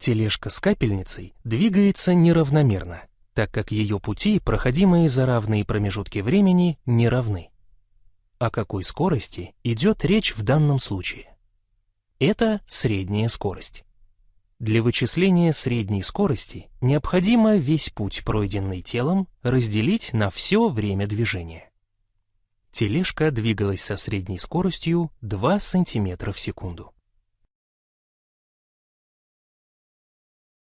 Тележка с капельницей двигается неравномерно, так как ее пути, проходимые за равные промежутки времени, не равны. О какой скорости идет речь в данном случае? Это средняя скорость. Для вычисления средней скорости необходимо весь путь, пройденный телом, разделить на все время движения. Тележка двигалась со средней скоростью 2 см в секунду.